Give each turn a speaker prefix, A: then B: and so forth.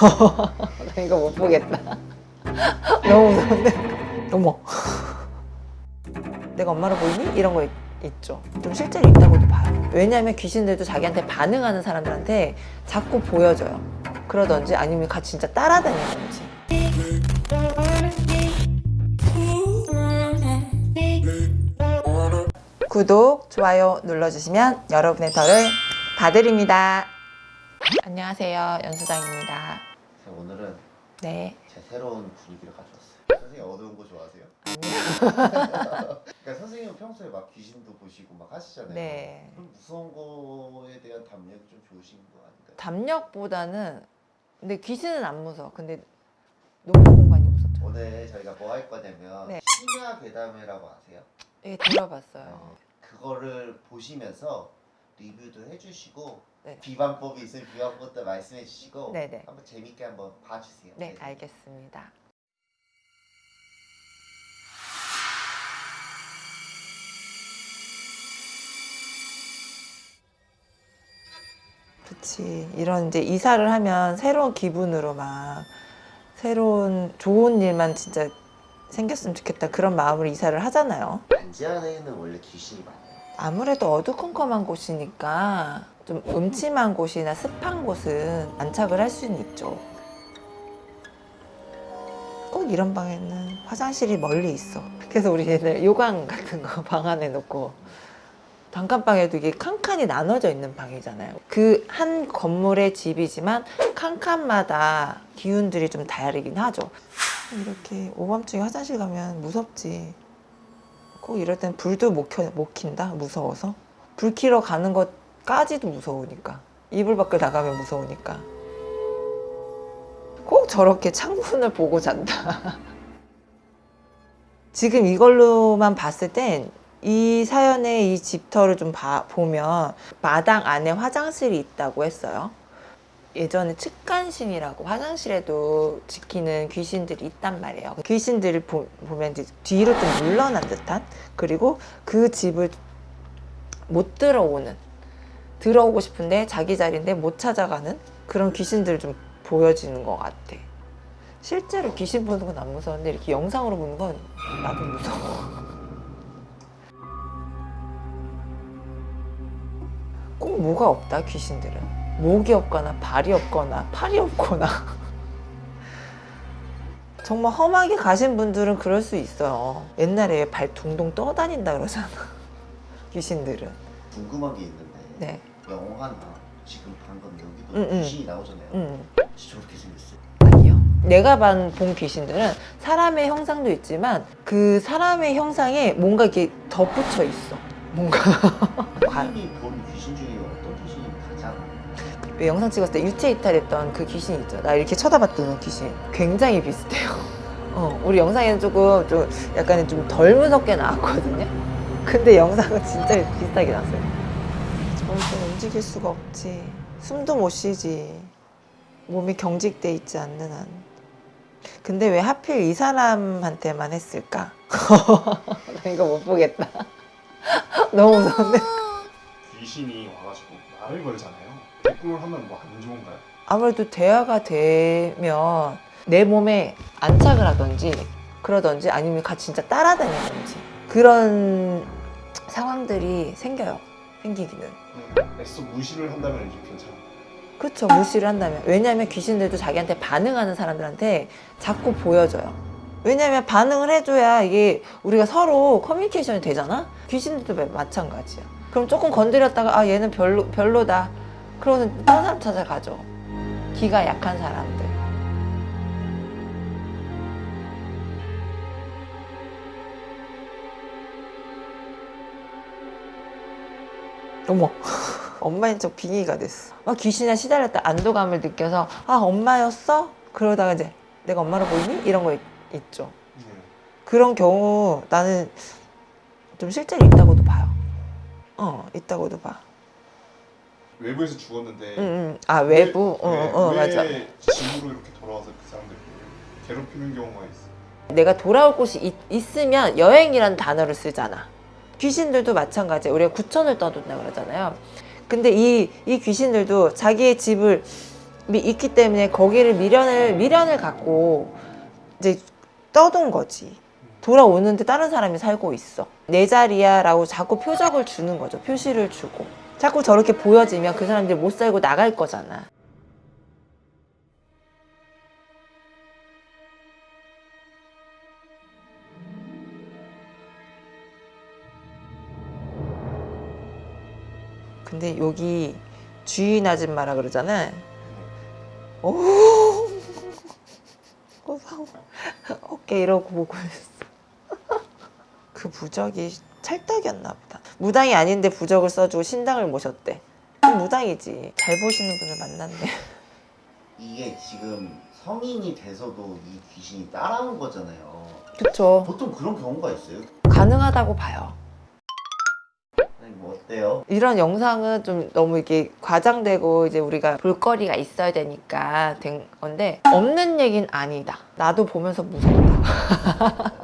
A: 나 이거 못 보겠다. 너무 무서운데. 어머. 내가 엄마로 보이니? 이런 거 있, 있죠. 좀 실제로 있다고도 봐요. 왜냐하면 귀신들도 자기한테 반응하는 사람들한테 자꾸 보여줘요. 그러던지 아니면 같이 진짜 따라다니던지. 구독, 좋아요 눌러주시면 여러분의 덕을 봐드립니다. 안녕하세요. 연수장입니다.
B: 자, 오늘은
A: 네.
B: 제 새로운 분위기를 가져왔어요. 선생님 어두운 거 좋아하세요? 그러니까 선생님은 평소에 막 귀신도 보시고 막 하시잖아요.
A: 네.
B: 그럼 무서운 거에 대한 담력이 좀 좋으신 거 아닌가요?
A: 담력보다는 근데 귀신은 안 무서워. 근데 녹음 공간이 무섭죠.
B: 오늘 저희가 뭐 할 거냐면
A: 네.
B: 심야 괴담회라고 아세요?
A: 예, 들어봤어요.
B: 그거를 보시면서 리뷰도 해주시고
A: 네.
B: 비방법이 있으면 비방법도 말씀해 주시고
A: 네네.
B: 한번 재밌게 한번 봐주세요.
A: 네, 알겠습니다. 그치. 이런 이제 이사를 하면 새로운 기분으로 막 새로운 좋은 일만 진짜 생겼으면 좋겠다 그런 마음으로 이사를 하잖아요.
B: 단지 안에는 원래 귀신이 많아요.
A: 아무래도 어두컴컴한 곳이니까 좀 음침한 곳이나 습한 곳은 안착을 할 수는 있죠. 꼭 이런 방에는 화장실이 멀리 있어. 그래서 우리 얘들 요강 같은 거 방 안에 놓고 단칸방에도 이게 칸칸이 나눠져 있는 방이잖아요. 그 한 건물의 집이지만 칸칸마다 기운들이 좀 다르긴 하죠. 이렇게 오밤중에 화장실 가면 무섭지. 꼭 이럴 땐 불도 못, 켜, 못 킨다? 무서워서? 불 켜러 가는 것까지도 무서우니까. 이불 밖을 나가면 무서우니까. 꼭 저렇게 창문을 보고 잔다. 지금 이걸로만 봤을 땐 이 사연의 이 집터를 좀 봐- 보면 마당 안에 화장실이 있다고 했어요 예전에 측간신이라고 화장실에도 지키는 귀신들이 있단 말이에요. 귀신들을 보, 보면 이제 뒤로 좀 물러난 듯한 그리고 그 집을 못 들어오는 들어오고 싶은데 자기 자리인데 못 찾아가는 그런 귀신들을 좀 보여지는 것 같아. 실제로 귀신 보는 건 안 무서운데 이렇게 영상으로 보는 건 나도 무서워. 꼭 뭐가 없다 귀신들은. 목이 없거나 발이 없거나 팔이 없거나 정말 험하게 가신 분들은 그럴 수 있어요 옛날에 발 둥둥 떠다닌다 그러잖아 귀신들은
B: 궁금한 게 있는데
A: 네
B: 영화나 지금 방금 여기도
A: 응, 응.
B: 귀신이 나오잖아요.
A: 음.
B: 저렇게 생겼어요.
A: 아니요 내가 본, 본 귀신들은 사람의 형상도 있지만 그 사람의 형상에 뭔가 이렇게 덧붙여 있어 뭔가. 관-
B: 선생님이 본 귀신 중에 어떤 귀신이 가장
A: 왜 영상 찍었을 때 유체 이탈했던 그 귀신 있죠. 나 이렇게 쳐다봤던 귀신. 굉장히 비슷해요. 어, 우리 영상에는 조금 좀 약간 좀 덜 무섭게 나왔거든요. 근데 영상은 진짜 비슷하게 나왔어요. 절대 움직일 수가 없지. 숨도 못 쉬지. 몸이 경직돼 있지 않는 한. 근데 왜 하필 이 사람한테만 했을까? 나 이거 못 보겠다 너무 무서운데
C: 귀신이 와가지고 말을 걸잖아요. 대꾸를 하면 뭐 안 좋은가요?
A: 아무래도 대화가 되면 내 몸에 안착을 하던지 그러던지 아니면 같이 진짜 따라다니던지 그런 상황들이 생겨요 생기기는
C: 그냥 애써 무시를 한다면 이제 괜찮아요.
A: 그렇죠 무시를 한다면 왜냐하면 귀신들도 자기한테 반응하는 사람들한테 자꾸 보여줘요 왜냐하면 반응을 해줘야 이게 우리가 서로 커뮤니케이션이 되잖아? 귀신들도 마- 마찬가지야. 그럼 조금 건드렸다가 아 얘는 별로, 별로다. 그러면 다른 사람 찾아가죠. 기가 약한 사람들. 어머. 엄마인 척 빙의가 됐어. 막 귀신에 시달렸다 안도감을 느껴서 아 엄마였어? 그러다가 이제 내가 엄마로 보이니? 이런 거 있, 있죠
C: 네.
A: 그런 경우 나는 좀 실제로 있다고도 봐요 어 있다고도 봐
C: 외부에서 죽었는데
A: 응, 응. 아 외부? 어,
C: 왜,
A: 어,
C: 왜
A: 맞아
C: 집으로 이렇게 돌아와서 그 사람들 괴롭히는 경우가 있어.
A: 내가 돌아올 곳이 있, 있으면 여행이라는 단어를 쓰잖아. 귀신들도 마찬가지야. 우리가 구천을 떠돈다 그러잖아요. 근데 이, 이 귀신들도 자기의 집을 있기 때문에 거기를 미련을 미련을 갖고 이제 떠돈 거지. 돌아오는데 다른 사람이 살고 있어. 내 자리야 라고 자꾸 표적을 주는 거죠. 표시를 주고. 자꾸 저렇게 보여지면 그 사람들이 못 살고 나갈 거잖아. 근데 여기 주인 아줌마라 그러잖아. 오, 고상 어깨 이러고 보고 있어. 그 부적이 찰떡이었나 보다. 무당이 아닌데 부적을 써주고 신당을 모셨대. 그럼 무당이지. 잘 보시는 분을 만났네.
B: 이게 지금 성인이 돼서도 이 귀신이 따라온 거잖아요.
A: 그쵸.
B: 보통 그런 경우가 있어요.
A: 가능하다고 봐요.
B: 어때요?
A: 이런 영상은 좀 너무 이게 과장되고 이제 우리가 볼거리가 있어야 되니까 된 건데 없는 얘기는 아니다. 나도 보면서 무섭다.